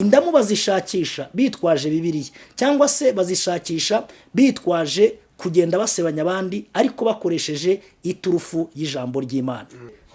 indamu bazishakisha bitwaje bibiliya. Cyangwa se bazishakisha bitwaje kugenda basebanya abandi ariko bakoresheje iturufu y'ijambo ry'imana.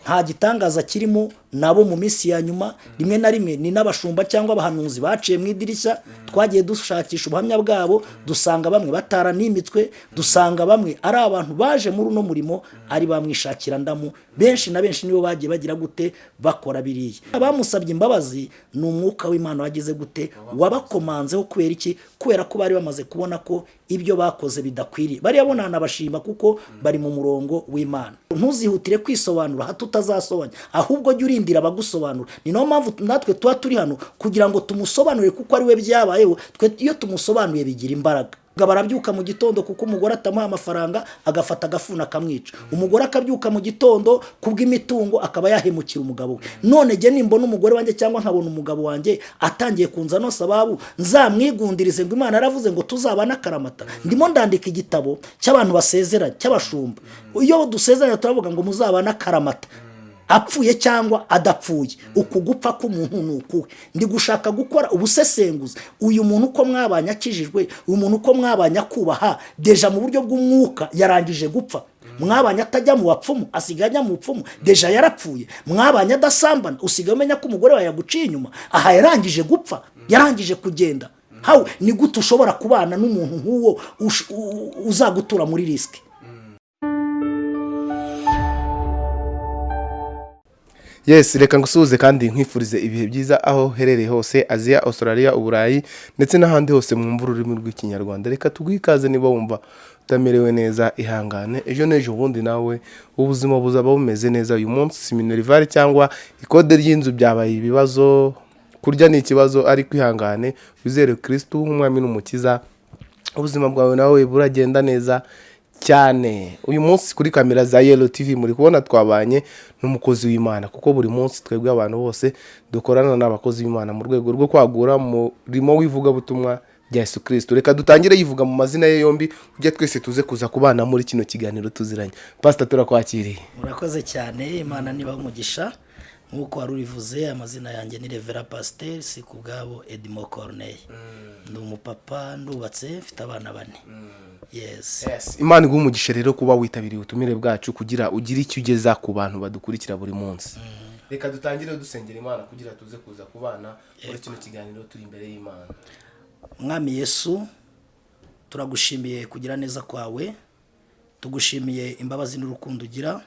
Nta gitangaza kirimo nabo mu minsi ya nyuma rimwe na rimwe ni n'abashumba cyangwa abahanuzi baciye mu idirishya twagiye dushakisha ubuhamya bwabo dusanga bamwe bataranimitswe dusanga bamwe ari abantu baje muri uno murimo ari bamwishakira ndamu benshi na benshi nibo bagiye bagira gute bakora biriya. Abamusabye imbabazi ni umwuka w'imana wagize gute wabakomanzeho kubera iki? Kubera ko bari bamaze kubona ko ibyo bakoze bidakwiriye. Bariya bo ntanabashima kuko bari mu murongo w'imana. Ntuzihutire kwisobanura hato utazasobanya ahubwo jya urindira abagusobanura. Ni na yo mpamvu natwe tuba turi hano kugira ngo tumusobanurire kuko ari we byabayeho. Twe iyo tumusobanuye bigira imbaraga. Barabyuka mu gitondo kuko umugore atamuha amafaranga agafata agafuna akamwica. Umugore akabyuka mu gitondo kubw'imitungo akaba yahemukira umugabo we. None jye nimbona umugore wanjye cyangwa nkabona umugabo wanjye atangiye kunza no sababu nzamwigundirize ngo imana yaravuze ngo tuzabane akaramata ndimo ndandika igitabo cy'abantu basezeranye cy'abashumba. Iyo dusezeranye turavuga ngo muzabane akaramata apfuye cyangwa adapfuye. Uku gupfa k'umuntu ni ukuwe ndi gushaka gukora ubusesenguzi. Uyu muntu uko mwabanye akijijwe uyu muntu uko mwabanye akubaha deja mu buryo bw'umwuka yarangije gupfa. Mwabanye atajya mu bapfumu asigaye ajya mu bupfumu deja yarapfuye. Mwabanye adasambana usigaye umenya ko umugore wawe yaguciye inyuma aha yarangije gupfa yarangije kugenda. Hawe ni gute ushobora kubana n'umuntu nk'uwo uzagutura muri risike yesi reka ngusuhuze kandi nkwifurize ibihe byiza aho uherereye hose aziya australia uburayi ndetse n'ahandi hose mwumva ururimi rw'ikinyarwanda. Reka tuguhe ikaze niba wumva utamerewe neza ihangane. Ejo n'ejo ubundi nawe ubuzima buzaba bumeze neza. Uyu munsi minerivare cyangwa ikode ry'inzu byabaye ibibazo. Kurya ni ikibazo ariko ihangane. Wizere kirisitu nk'umwami n'umukiza ubuzima bwawe nawe buragenda neza. Cyane. Uyu munsi kuri kamera za yelo tv muri kubona twabanye n'umukozi w'imana kuko buri munsi twebwe abantu bose dukorana n'abakozi b'imana mu rwego rwo kwagura umurimo w'ivugabutumwa rya Yesu kirisito reka dutangire yivuga mu mazina ye yombi ujya twese tuze kuza kubana muri kino kiganiro tuziranye. Pasita turakwakiriye murakoze cyane imana niba umugisha. Nk'uko wari urivuze amazina yanjye ni revera pasiteri si ku bwabo edimo koroneye ni umupapa ndubatse mfite abana bane. Yesi imana iguha umugisha rero kuba witabiriye ubutumire bwacu kugira ugire icyo ugeza ku bantu badukurikira buri munsi. Reka dutangire dusengera imana kugira tuze kuza kubana muri kino kiganiro turi imbere y'imana. Mwami yesu turagushimiye kugira neza kwawe tugushimiye imbabazi n'urukundo ugira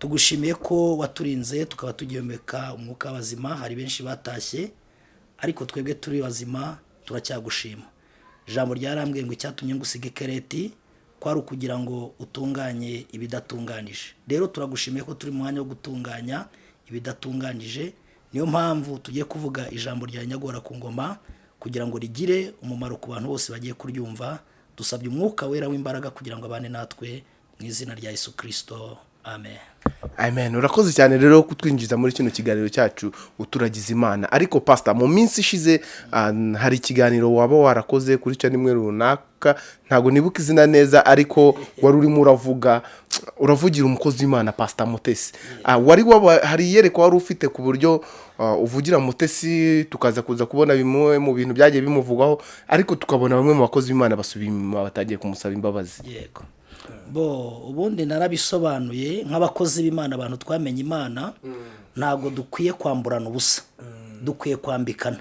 tugushimiye ko waturinze tukaba tugihumeka umwuka w'abazima. Hari benshi batashye ariko twebwe turi bazima turacyagushima ijambo ryarambwiye ngo icyatumye ngusiga ikereti kwari ukugira ngo utunganye ibidatunganije. Rero turagushimiye ko turi mu mwanya wo gutunganya ibidatunganije. Niyo mpamvu tugiye kuvuga ijambo rya nyagora ku ngoma kugira ngo rigire umumaro ku bantu bose bagiye kuryumva. Dusabye umwuka wera w'imbaraga kugira ngo abane natwe mu izina rya Yesu kirisito amen. Urakoze cyane rero kutwinjiza muri kino kiganiro cyacu uturagize imana ariko pasita mu minsi ishize hari ikiganiro waba warakoze kuri cya nimwe runaka. Ntabwo nibuka izina neza ariko wari urimo uravuga uravugira umukozi w'imana pasita mutesi. Wari hari iyerekwa wari ufite ku buryo uvugira mutesi tukaza kuza kubona bimwe mu bintu byagiye bimuvugwaho ariko tukabona bamwe mu bakozi b'imana basubiye inyuma batagiye kumusaba imbabazi. Yego. Bo ubundi narabisobanuye nk'abakozi b'imana abantu twamenye imana ntabwo dukwiye kwamburana ubusa. Dukwiye kwambikana.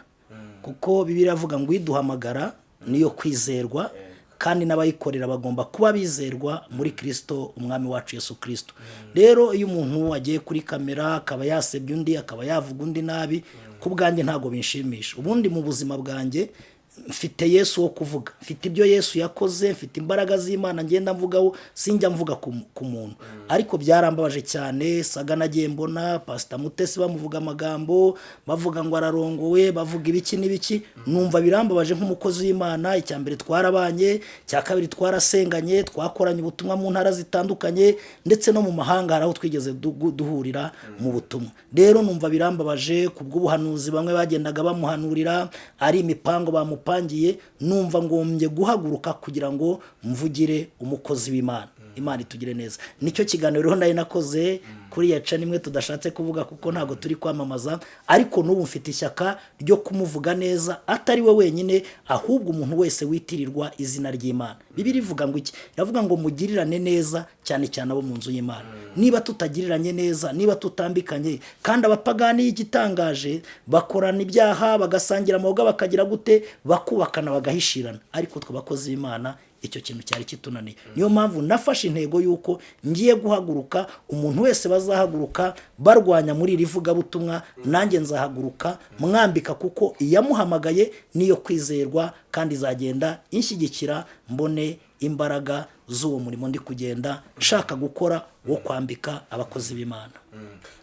Kuko bibiri avuga ngo uyiduhamagara niyo kwizerwa kandi n'abayikorera bagomba kuba bizerwa muri kirisito umwami wacu Yesu kirisito rero iyo umuntu agiye kuri kamera akaba yasebya undi akaba yavuga undi nabi ku bwanjye ntabwo binshimisha. Ubundi mu buzima bwanjye mfite yesu wo kuvuga. Mfite ibyo yesu yakoze mfite imbaraga z'imana ngenda mvugaho sinjya mvuga ku muntu. Ariko byarambabaje cyane saga nagiye mbona pasita mutesi bamuvuga amagambo bavuga ngo ararongowe bavuga ibiki n'ibiki. Numva birambabaje nk'umukozi w'imana. Icya mbere twarabanye icya kabiri twarasenganye twakoranye ubutumwa mu ntara zitandukanye ndetse no mu mahanga hari aho twigeze duhurira mu butumwa. Rero numva birambabaje ku bw'ubuhanuzi bamwe bagendaga bamuhanurira ari imipango bamupangiye numva ngombye guhaguruka kugira ngo mvugire umukozi w'imana. Imana itugire neza. Nicyo kiganiro rero nari nakoze kuri ya ca nimwe tudashatse kuvuga kuko ntabwo turi kwamamaza ariko n'ubu mfite ishyaka ryo kumuvuga neza atari we wenyine ahubwo umuntu wese witirirwa izina ry'imana. Bibiri ivuga ngo iki? Iravuga ngo mugirirane neza cyane cyane abo mu nzu y'imana. Niba tutagiriranye neza niba tutambikanye kandi abapagani igitangaje bakorana ibyaha bagasangira amaboga bakagira gute? Bakubakana bagahishirana. Ariko twe bakozi b'imana icyo kintu cyari kitunaniye. Niyo mpamvu nafashe intego y'uko ngiye guhaguruka umuntu wese bazahaguruka barwanya muri iri vugabutumwa nanjye nzahaguruka mwambika kuko iyamuhamagaye niyo kwizerwa kandi izagenda inshyigikira mbone imbaraga z'uwo murimo ndi kugenda nshaka gukora wo kwambika abakozi b'imana.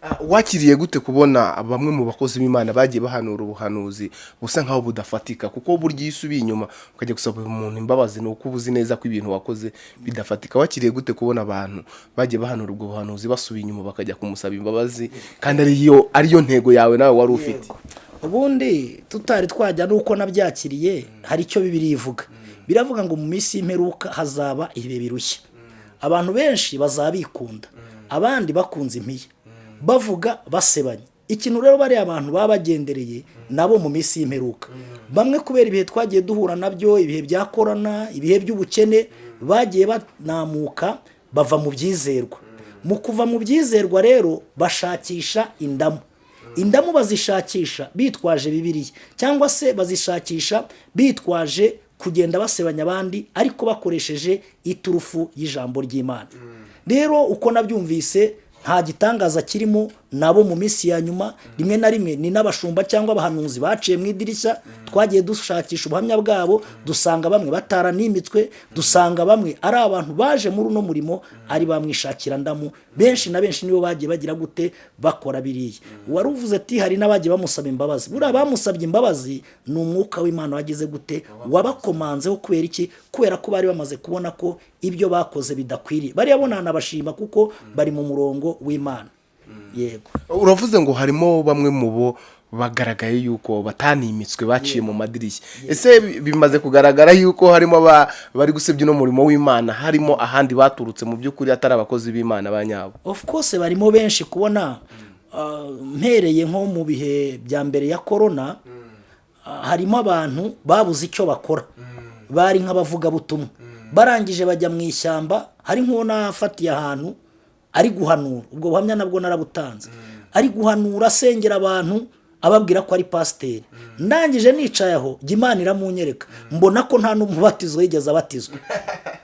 Ah, wakiriye gute kubona bamwe mu bakozi b'imana bagiye bahanura ubuhanuzi busa nkaho budafatika? Kuko burya iyo usubiye inyuma ukajya gusaba umuntu imbabazi ni uko uba uzi neza ko ibintu wakoze bidafatika. Wakiriye gute kubona abantu bagiye bahanura ubwo buhanuzi basubiye inyuma bakajya kumusaba imbabazi? Kandi ariyo ariyo ntego yawe nawe wari ufite. Ubundi tutari twajya n'uko nabyakiriye hari icyo bibiri ivuga. Biravuga ngo mu minsi y'imperuka hazaba ibihe birushya. Abantu benshi bazaba bikunda abandi bakunze impiya. Bavuga basebanya. Ikintu rero bariya abantu baba bagendereye nabo mu minsi y'imperuka. Bamwe kubera ibihe twagiye duhura na byo ibihe bya korona ibihe by'ubukene bagiye banamuka bava mu byizerwa. Mu kuva mu byizerwa rero bashakisha indamu. Indamu bazishakisha bitwaje bibiliya. Cyangwa se bazishakisha bitwaje kugenda basebanya abandi ariko bakoresheje iturufu y'ijambo ry'imana. Rero uko nabyumvise nta gitangaza kirimo nabo mu minsi ya nyuma rimwe na rimwe ni n'abashumba cyangwa abahanuzi baciye mu idirishya twagiye dushakisha ubuhamya bwabo dusanga bamwe bataranimitswe dusanga bamwe ari abantu baje muri uno murimo ari bamwishakira ndamu. Benshi na benshi nibo bagiye bagira gute bakora biriya. Wari uvuze ati hari n'abagiye bamusaba imbabazi. Buriya bamusabye imbabazi ni umwuka w'imana wagize gute? Wabakomanzeho kubera iki? Kubera ko bari bamaze kubona ko ibyo bakoze bidakwiriye. Bariya bo ntanabashima kuko bari mu murongo w'imana. Yego. Uravuze ngo harimo bamwe mu bo bagaragaye yuko batanimitswe baciye mu madirishya. Ese bi- bimaze kugaragara yuko harimo bari gusebya uno murimo w'imana harimo ahandi baturutse mu by'ukuri atari abakozi b'imana ba nyabo? Of course barimo benshi kubona ah, mpereye nko mu bihe bya mbere ya korona ah, harimo abantu babuze icyo bakora. Bari nk'abavugabutumwa. Barangije bajya mu ishyamba hari nk'uwo nafatiye ahantu ari guhanura. Ubwo buhamya nabwo narabutanze. Ari guhanura asengera abantu ababwira ko ari pasiteri. Ndangije nicaye aho jya imana iramunyereka. Mbona ko nta n'umubatizo yigeze abatizwa.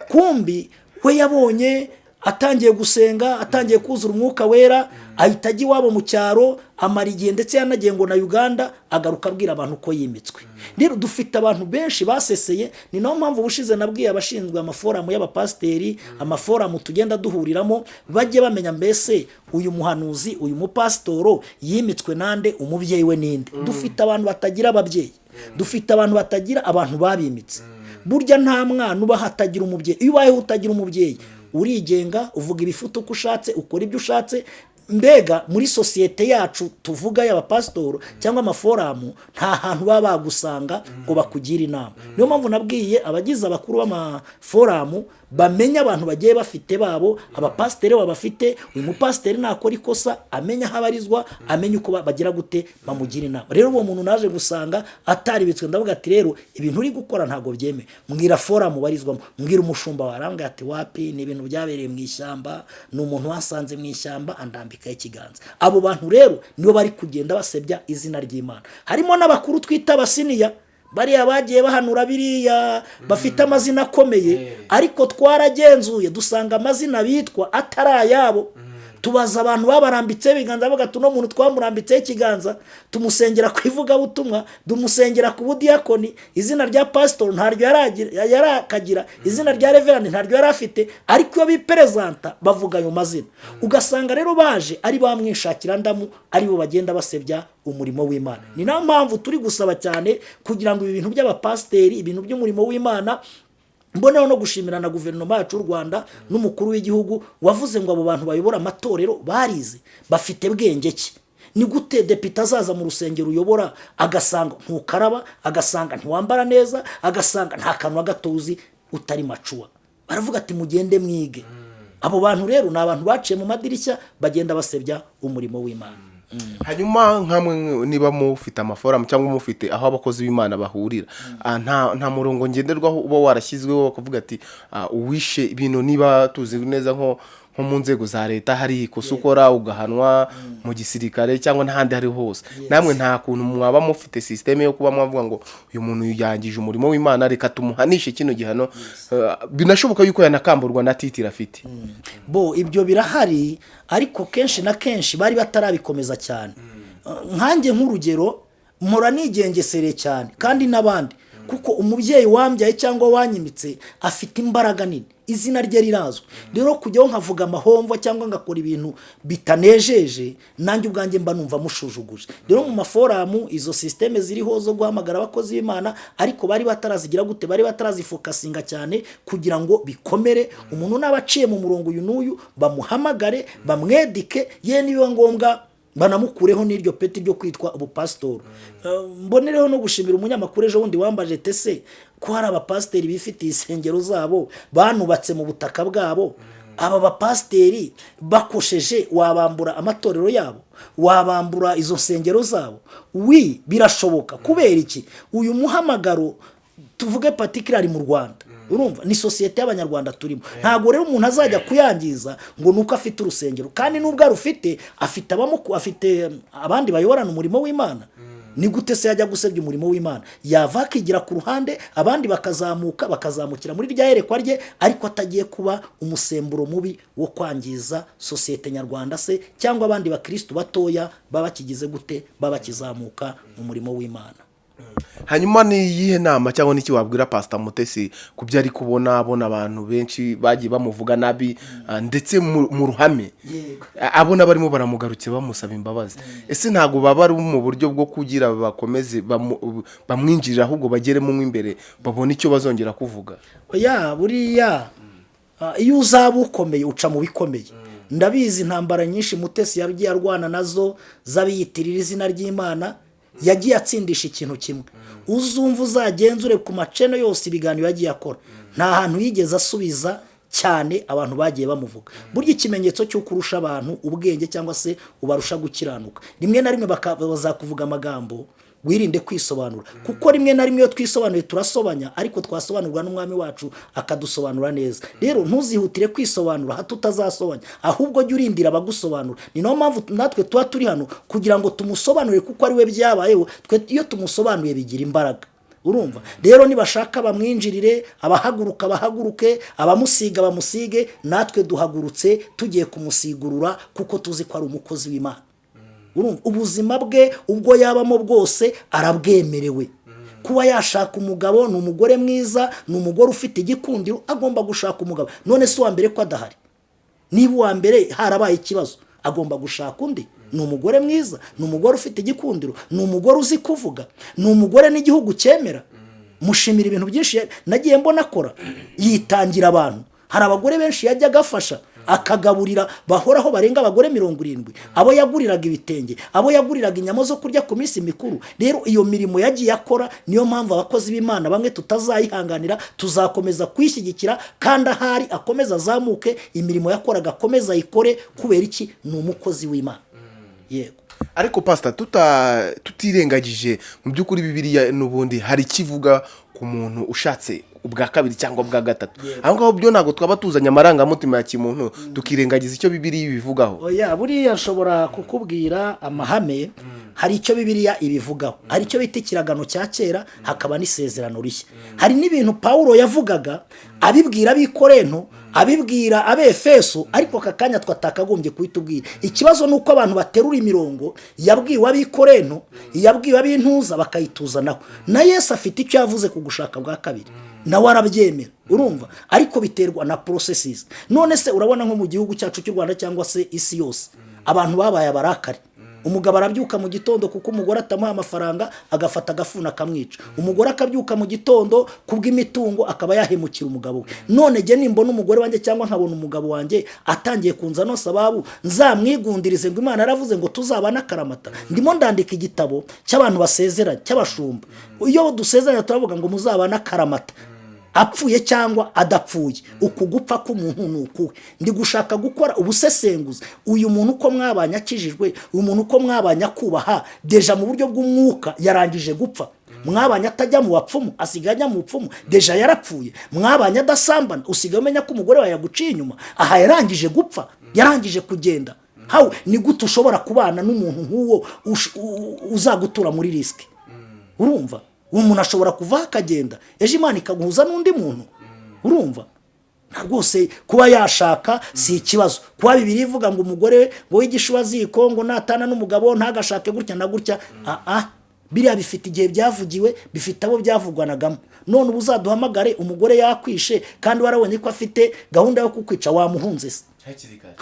Kumbi we yabonye atangiye gusenga atangiye kuzura umwuka wera ahita ajya iwabo mu cyaro amara igihe ndetse yanagiye ngo na uganda agaruka abwira abantu ko yimitswe. Rero dufite abantu benshi baseseye ni na yo mpamvu ubushize nabwiye abashinzwe amaforamu y'abapasiteri amaforamu tugenda duhuriramo bajye bamenya mbese uyu muhanuzi uyu mupasitoro yimitswe nande umubyeyi we ninde. Dufite abantu batagira ababyeyi. Dufite abantu batagira abantu babimitse. Burya nta mwana uba hatagira umubyeyi. Iyo ubayeho utagira umubyeyi urigenga uvuga ibifuta uko ushatse ukora ibyo ushatse mbega muri sosiyete yacu tuvuga y'abapasitoro cyangwa amaforamu nta hantu baba bagusanga ngo bakugire inama. Niyo mpamvu nabwiye abagize abakuru b'amaforamu bamenya abantu bagiye bafite babo abapasiteri babafite uyu mupasiteri nakora ikosa amenya aho abarizwa amenya uko ba- bagira gute bamugira inama. Rero uwo muntu naje gusanga ataribitswe ndavuga ati rero ibintu uri gukora ntabwo byemewe mbwira foramu barizwamo mbwira umushumba wawe arambwira ati wapi? Ni ibintu byabereye mu ishyamba. Ni umuntu wasanze mu ishyamba andambikaho ikiganza. Abo bantu rero nibo bari kugenda basebya izina ry'imana. Harimo n'abakuru twita abasiniya. Bariya bagiye bahanura biriya bafite amazina akomeye. Ariko twaragenzuye dusanga amazina bitwa atari ayabo. Tubaza abantu babarambitseho ibiganza bavuga ati uno muntu twamurambitseho ikiganza tumusengera ku ivugabutumwa tumusengera ku budiyakoni izina rya pasitori ntaryo yari akagira izina rya reverani ntaryo yari afite ariko iyo biperezanta bavuga ayo mazina. Ugasanga rero baje ari bamwishakira ndamu ari bo bagenda basebya umurimo w'imana. Ni na yo mpamvu turi gusaba cyane kugira ngo ibi bintu by'abapasiteri ibintu by'umurimo w'imana mboneho no gushimira na guverinoma yacu y'u rwanda n'umukuru w'igihugu wavuze ngo abo bantu bayobora amatorero barize bafite bwenge ki? Ni gute depite azaza mu rusengero uyobora? Agasanga ntukaraba agasanga ntiwambara neza agasanga nta kantu na gato uzi utari macuwa. Baravuga ati mugende mwige. Abo bantu rero ni abantu baciye mu madirishya bagenda basebya umurimo w'imana. Hanyuma nkamwe niba mufite amaforamu cyangwa mufite aho abakozi b'imana bahurira. Ah, nta nta murongo ngenderwaho uba warashyizweho bakavuga ati ah, uwishe ibintu niba tuzi neza nko nko mu nzego za leta hari ikosa ukora ugahanwa mu gisirikare cyangwa n'ahandi ari hose. Namwe nta kuntu mwaba mufite sisiteme yo kuba mwavuga ngo uyu muntu yangije umurimo w'imana reka tumuhanishe kino gihano. Ah, binashoboka yuko yanakamburwa na titire afite bo ibyo birahari ariko kenshi na kenshi bari batarabikomeza cyane. Nkanjye nk'urugero mpora nigengesereye cyane kandi n'abandi. Kuko umubyeyi wambyaye cyangwa wanyimitse afite imbaraga nini. Izina rye rirazwi. Rero kujyaho nkavuga amahomvo cyangwa ngakora ibintu bitanejeje nanjye ubwanjye mba numva mushujuguje. Rero mu maforamu izo sisiteme ziriho zo guhamagara abakozi b'imana ariko bari batarazigira gute bari batarazifokasinga cyane kugira ngo bikomere. Umuntu n'aba aciye mu murongo uyu n'uyu bamuhamagare bamwedike ye nibiba ngombwa banamukureho n'iryo peti ryo kwitwa ubupasitori Eh, mbonereho no gushimira umunyamakuru ejo bundi wambaje tese ko hari abapasiteri bifitiye insengero zabo banubatse mu butaka bwabo. Aba bapasiteri bakosheje wabambura amatorero yabo wabambura izo nsengero zabo. Wi birashoboka. Kubera iki? Uyu muhamagaro tuvuge patikirari mu rwanda. Urumva? Ni sosiyete y'abanyarwanda turimo. Ntabwo rero umuntu azajya kuyangiza ngo ni uko afite urusengero. Kandi n'ubwo arufite afite abamuku afite abandi bayoborana umurimo w'imana. Ni gute se yajya gusebya umurimo w'imana? Yava akigira ku ruhande abandi bakazamuka bakazamukira muri rya yerekwa rye ariko atagiye kuba umusemburo mubi wo kwangiza sosiyete nyarwanda se cyangwa abandi bakirisitu batoya baba bakigize gute? Baba bakizamuka mu murimo w'imana. Hanyuma ni iyihe nama cyangwa n'iki wabwira pasita mutesi ku byo ari kubona abona abantu benshi bagiye bamuvuga nabi ah, ndetse mu ruhame? Abona barimo baramugarukira bamusaba imbabazi. Ese ntabwo baba ari mu buryo bwo kugira bakomeze bamwinjirire ahubwo bageremo mo imbere babone icyo bazongera kuvuga? Ya buriya ah, iyo uzaba ukomeye uca mu bikomeye. Ndabizi intambara nyinshi mutesi yagiye arwana na zo z'abiyitirira izina ry'imana. Yagiye atsindisha ikintu kimwe. Uzumva uzagenzure ku maceno yose ibiganiro yagiye akora. Nta hantu yigeze asubiza cyane abantu bagiye bamuvuga. Burya ikimenyetso cy'uko urusha abantu ubwenge cyangwa se ubarusha gukiranuka. Rimwe na rimwe bazakuvuga amagambo wirinde kwisobanura. Kuko rimwe na rimwe iyo twisobanuye turasobanya ariko twasobanurwa n'umwami wacu akadusobanura neza. Rero ntuzihutire kwisobanura hato utazasobanya ahubwo jya urindira abagusobanura. Ni na yo mpamvu natwe tuba turi hano kugira ngo tumusobanurire kuko ari we byabayeho twe iyo tumusobanuye bigira imbaraga. Urumva? Rero nibashaka bamwinjirire abahaguruka bahaguruke abamusiga bamusige natwe duhagurutse tugiye kumusigurura kuko tuzi ko ari umukozi w'imana. Ubuzima bwe ubwo yabamo bwose arabwemerewe. Kuba yashaka umugabo ni umugore mwiza ni umugore ufite igikundiro agomba gushaka umugabo. None si uwa mbere ko adahari. Niba uwa mbere harabaye ikibazo agomba gushaka undi. Ni umugore mwiza ni umugore ufite igikundiro ni umugore uzi kuvuga ni umugore n'igihugu cyemera. Mushimira ibintu byinshi nagiye mbona akora. Yitangira abantu. Hari abagore benshi yajya agafasha. Akagaburira bahoraho barenga abagore mirongo irindwi. Abo yaguriraga ibitenge abo yaguriraga inyama zo kurya ku minsi mikuru. Rero iyo mirimo yagiye akora niyo mpamvu abakozi b'imana bamwe tutazayihanganira tuzakomeza kuyishyigikira kandi ahari akomeza azamuke imirimo yakoraga akomeza ayikore kubera iki? Ni umukozi w'imana. Yego. Ariko pasita tutirengagije mu by'ukuri bibiriya n'ubundi hari ikivuga ku muntu ushatse ubwa kabiri cyangwa ubwa gatatu. Aho ngaho byo ntabwo twaba tuzanye amarangamutima ya kimuntu tukirengagiza icyo bibiriya ibivugaho. Oya buriya nshobora kukubwira amahame hari icyo bibiriya ibivugaho. Hari icyo bita ikiragano cya kera hakaba n'isezerano rishya. Hari n'ibintu pawulo yavugaga abibwira abikorento abibwira abefeso ariko aka kanya twatakagombye kuhitubwira ikibazo ni uko abantu baterura imirongo yabwiwe abikorento yabwiwe ab'intuza bakayituzanaho. Na yesu afite icyo yavuze ku gushaka bwa kabiri. Nawe arabyemera urumva? Ariko biterwa na porosesisi none se urabona nko mu gihugu cyacu cy'u rwanda cyangwa se isi yose abantu babaye abarakari. Umugabo arabyuka mu gitondo kuko umugore atamuha amafaranga agafata agafuni akamwica. Umugore akabyuka mu gitondo kubw'imitungo akaba yahemukira umugabo we. None jye nimbona umugore wanjye cyangwa nkabona umugabo wanjye atangiye kunza no sababu nzamwigundirize ngo imana yaravuze ngo tuzabane akaramata ndimo ndandika igitabo cy'abantu basezeranye cy'abashumba. Iyo dusezeranye turavuga ngo muzabane akaramata apfuye cyangwa adapfuye. Uku gupfa k'umuntu ni ukuwe. Ndi gushaka gukora ubusesenguzi. Uyu muntu uko mwabanye akijijwe uyu muntu uko mwabanye akubaha deja mu buryo bw'umwuka yarangije gupfa. Mwabanye atajya mu bapfumu asigaye ajya mu bupfumu deja yarapfuye. Mwabanye adasambana usigaye umenya ko umugore wawe yaguciye inyuma. Aha yarangije gupfa yarangije kugenda. Hawe ni gute ushobora kubana n'umuntu nk'uwo uzagutura muri risike urumva? Uwo muntu ashobora kuvaho akagenda. Ejo imana ikaguhuza n'undi muntu. Urumva? Rwose kuba yashaka si ikibazo. Kuba bibiri ivuga ngo umugore ngo w'igishuwaziko ngo natana n'umugabo ntagashake gutya na gutya. Aha biriya bifite igihe byavugiwe bifite abo byavugwanagamo. None ubu uzaduhamagare umugore yakwishe kandi warabonye ko afite gahunda yo kukwica wamuhunze se. Hakiri kare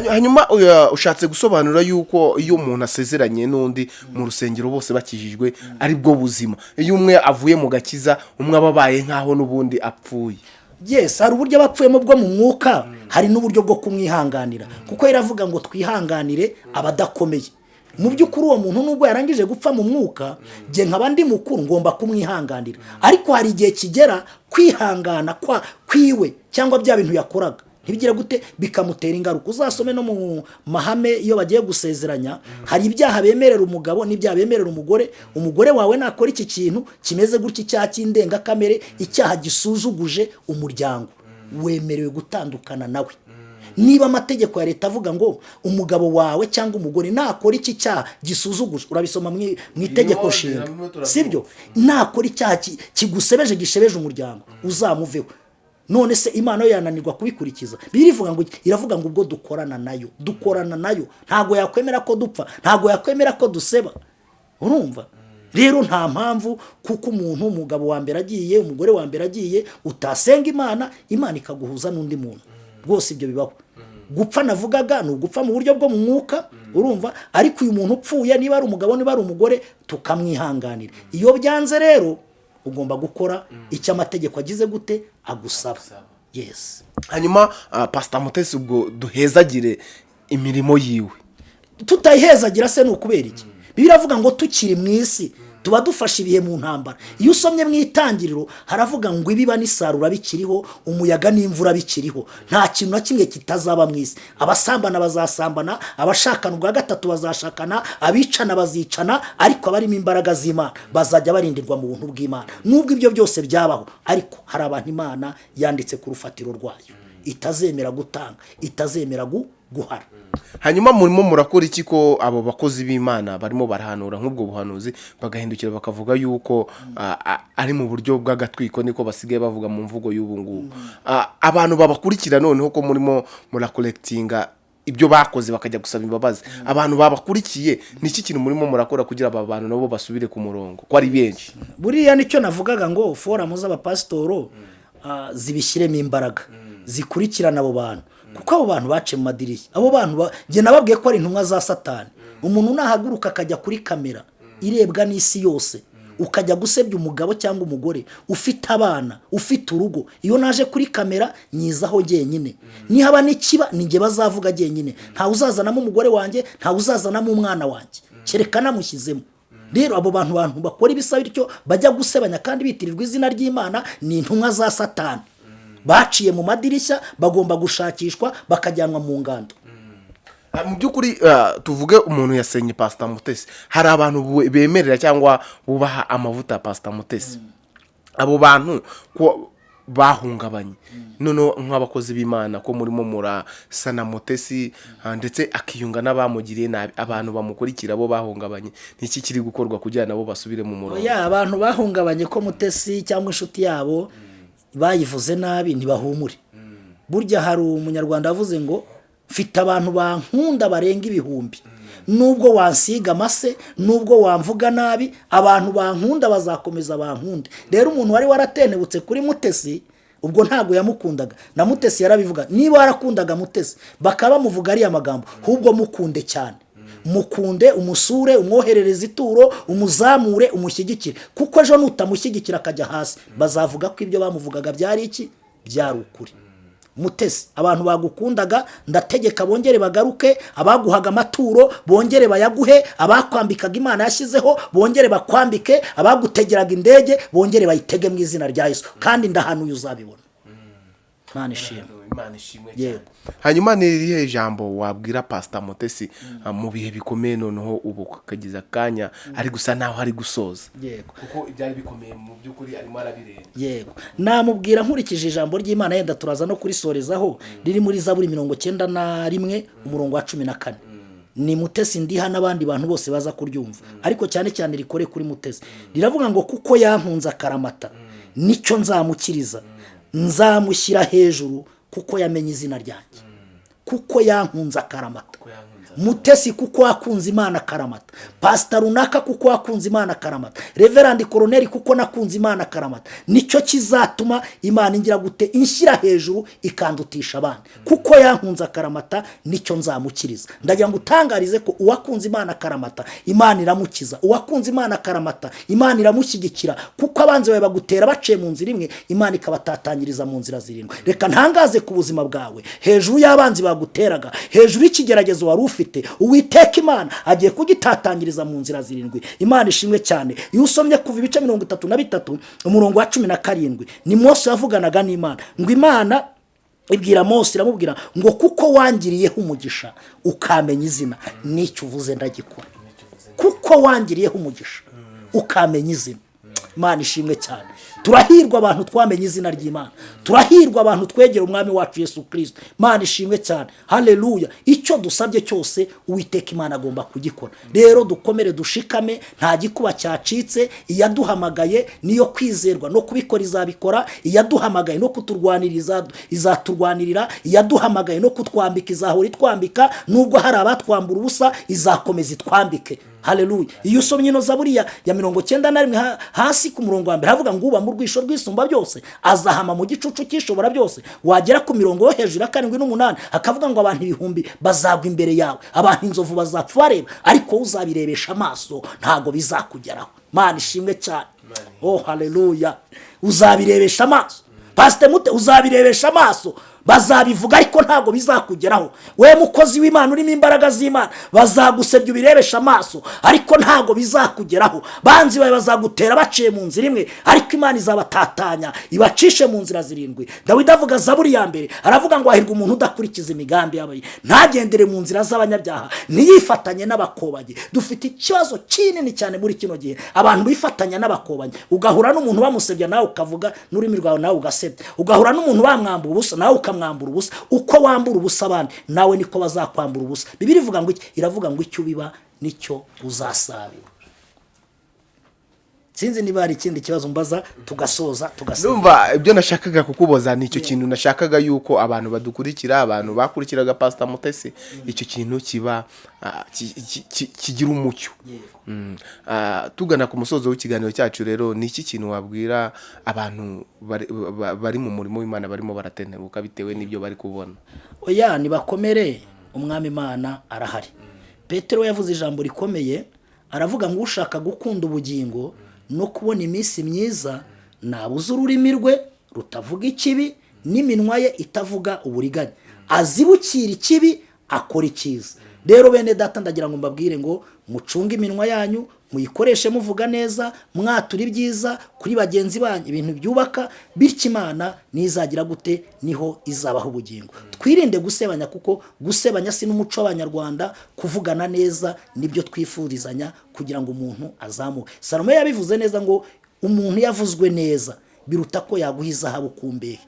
Hanyu- hanyuma uya- ushatse gusobanura yuko iyo umuntu asezeranye n'undi mu rusengero bose bakijijwe ari bwo buzima. Iyo umwe avuye mu gakiza umwe aba abaye nk'aho n'ubundi apfuye. Yes hari uburyo bapfuyemo bwo mu mwuka hari n'uburyo bwo kumwihanganira. Kuko iravuga ngo twihanganire abadakomeye. Mu by'ukuri uwo muntu nubwo yarangije gupfa mu mwuka njye nkaba ndi mukuru ngomba kumwihanganira. Ariko hari igihe kigera kwihangana kwa kwiwe cyangwa bya bintu yakoraga. Ntibigire gute? Bikamutera ingaruka. Uzasome no mu mahame iyo bagiye gusezeranya hari ibyaha bemerera umugabo n'ibyaha bemerera umugore. Umugore wawe nakora iki kintu kimeze gutya? Icyaha cy'indengakamere icyaha gisuzuguje umuryango. Wemerewe gutandukana nawe. Niba amategeko ya leta avuga ngo umugabo wawe cyangwa umugore nakora iki cyaha gisuzuguje urabisoma mu itegeko nshinga. sibyo? Nakora icyaha ki- kigusebeje gishebeje umuryango. Uzamuveho. None se imana yo yananirwa kubikurikiza? Birivuga ngo iravuga ngo ubwo dukorana na yo. Dukorana na yo. Ntabwo yakwemera ko dupfa. Ntabwo yakwemera ko duseba. Urumva? Rero nta mpamvu kuko umuntu umugabo wa mbere agiye umugore wa mbere agiye utasenga imana imana ikaguhuza n'undi muntu. Rwose ibyo bibaho. Gupfa navugaga ni ugupfa mu buryo bwo mu mwuka. Urumva? Ariko uyu muntu upfuye niba ari umugabo niba ari umugore tukamwihanganira. Iyo byanze rero ugomba gukora icyo amategeko agize gute agusaba. Yesi hanyuma ah, pasita mutesi ubwo duhezagire imirimo yiwe. Tutayihezagira se ni ukubera iki? Bibiliya iravuga ngo tukiri mu isi. Tuba dufashe ibihe mu ntambara. Iyo usomye mu itangiriro haravuga ngo ibiba n'isarura bikiriho umuyaga n'imvura bikiriho. Nta kintu na kimwe kitazaba mu isi. Abasambana bazasambana abashakana ubwa gatatu bazashakana abicana bazicana ariko abarimo imbaraga z'imana. Bazajya barindirwa mu buntu bw'imana. Nubwo ibyo byose byabaho ariko hari abantu imana yanditse ku rufatiro rwayo. Itazemera gutanga itazemera gu- guhara. Hanyuma murimo murakora iki ko abo bakozi b'imana barimo barahanura nk'ubwo buhanuzi bagahindukira bakavuga yuko ari mu buryo bw'agatwiko niko basigaye bavuga mu mvugo y'ubu ngubu. Abantu babakurikira noneho ko murimo murakorekitinga ibyo bakoze bakajya gusaba imbabazi. Abantu babakurikiye ni iki kintu murimo murakora kugira aba bantu nabo basubire ku murongo? Ko ari benshi. Buriya ni cyo navugaga ngo foramu z'abapasitoro zibishyiremo imbaraga. Zikurikirana abo bantu. Kuko abo bantu baciye mu madirishya. Abo bantu ba- njye nababwiye ko ari intumwa za satani. Umuntu nahaguruka akajya kuri kamera irebwa n'isi yose ukajya gusebya umugabo cyangwa umugore ufite abana ufite urugo. Iyo naje kuri kamera nyizaho jyenyine. Nihaba n'ikiba ni njye bazavuga jyenyine. Ntawe uzazanamo umugore wanjye ntawe uzazanamo umwana wanjye. Kereka namushyizemo. Rero abo bantu bantu bakora ibisa bityo bajya gusebanya kandi bitirirwa izina ry'imana ni intumwa za satani. Baciye mu madirishya bagomba gushakishwa bakajyanwa mu ngando. Ah, mu by'ukuri ah, tuvuge umuntu yasenye pasita mutesi. Hari abantu bemerera cyangwa bubaha amavuta ya pasita mutesi. Abo bantu ko bahungabanye. Noneho nk'abakozi b'imana ko murimo murasana mutesi ah, ndetse akiyunga n'abamugiriye nabi. Abantu bamukurikira bo bahungabanye. Ni iki kiri gukorwa kugira nabo basubire mu murongo? Abantu bahungabanye ko mutesi cyangwa inshuti yabo bayivuze nabi ntibahumure. Burya hari umunyarwanda wavuze ngo mfite abantu bankunda barenga ibihumbi. Nubwo wansiga amase nubwo wamvuga nabi abantu bankunda bazakomeza bankunde. Rero umuntu wari waratenebutse kuri mutesi ubwo ntabwo yamukundaga. Na mutesi yarabivuga niba warakundaga mutesi bakaba bamuvuga ariya magambo ahubwo mukunde cyane mukunde umusure umwoherereze ituro umuzamure umushyigikire. Kuko ejo nutamushyigikira akajya hasi. Bazavuga ko ibyo bamuvugaga byari iki? Byari ukuri. Mutesi abantu bagukundaga ndategeka bongere bagaruke abaguhaga amaturo bongere bayaguhe abakwambikaga imana yashyizeho bongere bakwambike abagutegeraga indege bongere bayitege mu izina rya yesu. Kandi ndahanuye uzabibona. Imana ishimwe. Imana ishimwe Yego. cyane. Hanyuma ni irihe jambo wabwira pasita mutesi ah, mu bihe bikomeye noneho ubu kagize akanya ari gusa naho ari gusoza? Yego. Kuko ibyari bikomeye mu by'ukuri arimo arabireba yego. Namubwira nkurikije ijambo ry'imana yenda turaza no kurisorezaho riri muri zaburi mirongo cyenda na rimwe umurongo wa cumi na kane. Ni mutesi ndiha n'abandi bantu bose baza kuryumva. Ariko cyane cyane rikore kuri mutesi. Riravuga ngo kuko yankunze akaramata ni cyo nzamukiriza. Nzamushyira hejuru kuko yamenye izina ryanjye. Kuko yankunze akaramata. Mutesi kuko wakunze imana akaramata pasita runaka kuko wakunze imana akaramata reverandi koroneri kuko nakunze imana akaramata ni cyo kizatuma imana ingira gute inshyira hejuru ikandutisha abandi. Kuko yankunze akaramata ni cyo nzamukiriza. Ndagira ngo utangarize ko uwakunze imana akaramata imana iramukiza. Uwakunze imana akaramata imana iramushyigikira. Kuko abanzi bawe bagutera baciye mu nzira imwe imana ikabatatanyiriza mu nzira zirindwi. Reka ntangaze ku buzima bwawe. Hejuru y'abanzi baguteraga hejuru y'ikigeragezo wari ufite uwiteka imana agiye kugitatanyiriza mu nzira zirindwi. Imana ishimwe cyane. Iyo usomye kuva ibice mirongo itatu na bitatu umurongo wa cumi na karindwi ni mose yavuganaga n'imana. Ngo imana ibwira mose iramubwira ngo kuko wangiriyeho umugisha ukamenya izina n'icyo uvuze ndagikora. Kuko wangiriyeho umugisha ukamenya izina. Imana ishimwe cyane. Turahirwa abantu twamenye izina ry'imana. Turahirwa abantu twegera umwami wacu yesu kirisito imana ishimwe cyane. Hareruya icyo dusabye cyose uwiteka imana agomba kugikora. Rero dukomere dushikame nta gikuba cyacitse iyaduhamagaye niyo kwizerwa no kubikora izabikora iyaduhamagaye no kuturwanira izaturwanirira iyaduhamagaye no kutwambika izahora itwambika nubwo hari abatwambura ubusa izakomeza itwambike. Hareruya iyo usomye ino zaburiya ya mirongo cyenda na rimwe hasi ku murongo wa mbere havuga ngo uba mu rwisho rwisumba byose azahama mu gicucu cyishobora byose wagera ku mirongo yo hejuru ya karindwi n'umunani hakavuga ngo abantu ibihumbi bazagwa imbere yawe abantu inzovu bazapfa bareba ariko uzabirebesha amaso ntabwo bizakugeraho. Mana ishimwe cyane. Oh hareruya uzabirebesha amaso. Pasite mute uzabirebesha amaso. Bazabivuga ariko ntabwo bizakugeraho. We mukozi w'imana urimo imbaraga z'imana bazagusebya ubirebesha amaso ariko ntabwo bizakugeraho. Banzi bawe bazagutera baciye mu nzira imwe ariko imana izabatatanya ibacishe mu nzira zirindwi. Dawidi avuga zaburi ya mbere aravuga ngo hahirwa umuntu udakurikiza imigambi y'abayi ntagendere mu nzira z'abanyabyaha ntiyifatanye n'abakobanyi. Dufite ikibazo kinini cyane muri kino gihe. Abantu bifatanya n'abakobanyi. Ugahura n'umuntu bamusebya nawe ukavuga n'ururimi rwawe nawe ugasebya. Ugahura n'umuntu bamwambura ubusa nawe ukamwambura ubusa. Uko wambura ubusa abandi nawe niko bazakwambura ubusa. Bibiri ivuga ngo iki? Iravuga ngo icyo ubiba ni cyo uzasarura sinzi niba hari ikindi kibazo mbaza tugasoza tugasoza. Numva ibyo nashakaga kukuboza ni icyo kintu nashakaga yuko abantu badukurikira abantu bakurikiraga pasita mutesi icyo kintu kiba ah, ki- ki- ki- kigira umucyo. Mm. Ah, tugana ku musozo w'ikiganiro cyacu rero ni iki kintu wabwira abantu bari- ba- bari mu murimo w'imana barimo baratentebuka bitewe n'ibyo bari kubona? Oya nibakomere umwami imana arahari. Petero yavuze ijambo rikomeye aravuga ngo ushaka gukunda ubugingo no kubona iminsi myiza nabuze ururimi rwe rutavuga ikibi n'iminwa ye itavuga uburiganya. Azibukira ikibi akora icyiza. Rero bene data ndagira ngo mbabwire ngo mucunge iminwa yanyu muyikoreshe muvuga neza mwatura ibyiza kuri bagenzi banyu. Ibintu byubaka bityo imana nizagira gute ni ho izabaho ubugingo. Twirinde gusebanya kuko gusebanya si n'umuco w'abanyarwanda kuvugana neza ni byo twifurizanya kugira ngo umuntu azamuke. Salomo yabivuze neza ngo umuntu yavuzwe neza biruta ko yaguha izahabu ku mbehe.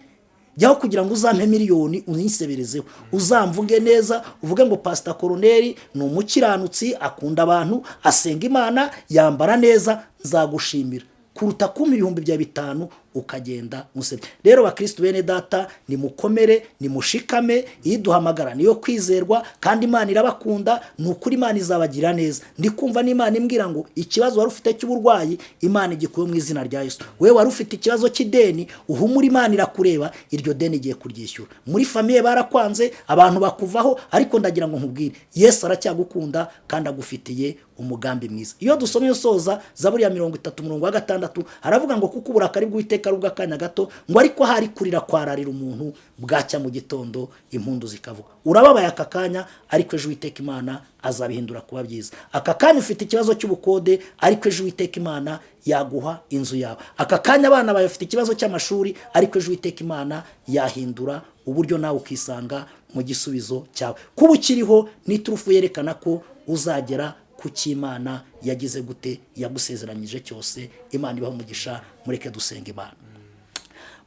Jyaho kugira ngo uzampe miliyoni uniseberezeho uzamvuge neza uvuge ngo pasita koroneri ni umukiranutsi akunda abantu asenga imana yambara neza nzagushimira. Kuruta kumpa ibihumbi bya bitanu ukagenda musebya rero bakirisitu bene data nimukomere nimushikame iduhamagara. Niyo kwizerwa kandi imana irabakunda ni ukuri imana izabagira neza. Ndi kumva n'imana imbwira ngo ikibazo wari ufite cy'uburwayi imana igikuye mu izina rya yesu. We wari ufite ikibazo cy'ideni uhumura imana irakureba iryo deni igiye kuryishyura. Muri famiye barakwanze abantu bakuvaho ariko ndagira ngo nkubwire yesu aracyagukunda kandi agufitiye umugambi mwiza. Iyo dusomye soza zaburi ya mirongo itatu umurongo wa gatandatu haravuga ngo kuko uburakari bw'uwiteka uwiteka ari ubw'akanya gato ngo ariko hari kurira kwararira umuntu bwacya mu gitondo impundu zikavuga. Urababaye aka kanya ariko ejo uwiteka imana azabihindura kuba byiza. Aka kanya ufite ikibazo cy'ubukode ariko ejo uwiteka imana yaguha inzu yawe. Aka kanya abana bawe bafite ikibazo cy'amashuri ariko ejo uwiteka imana yahindura uburyo nawe ukisanga mu gisubizo cyawe. Kuba ukiriho n'iturufu yerekana ko uzagera ku cy'imana yagize gute yagusezeranyije cyose imana ibaha umugisha mureke dusenga imana.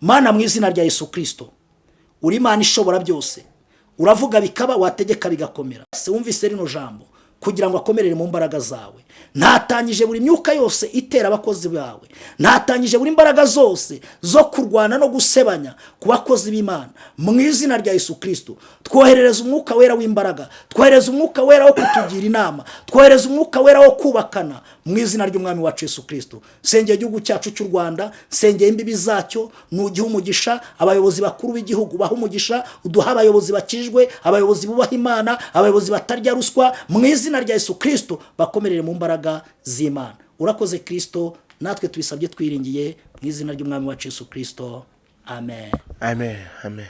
Mana mu izina rya yesu kirisito uri imana ishobora byose. Uravuga bikaba wategeka bigakomera. Se wumvise rino jambo. Kugira ngo akomerere mu mbaraga zawe. Ntatangije buri myuka yose itera abakozi bawe. Ntatangije buri mbaraga zose zo kurwana no gusebanya ku bakozi b'imana. Mu izina rya yesu kirisito twoherereza umwuka wera w'imbaraga twohereza umwuka wera wo kutugira inama twohereza umwuka wera wo kubakana mu izina ry'umwami wacu yesu kirisito nsengeye igihugu cyacu cy'u rwanda nsengeye imbibi zacyo nugihe umugisha abayobozi bakuru b'igihugu baha umugisha uduha abayobozi bakijwe abayobozi bubaha imana abayobozi batarya ruswa mu izina rya yesu kirisito bakomerere mu mbaraga z'imana. Urakoze kirisito natwe tubisabye twiringiye mu izina ry'umwami wacu yesu kirisito amen. Amen. Amen.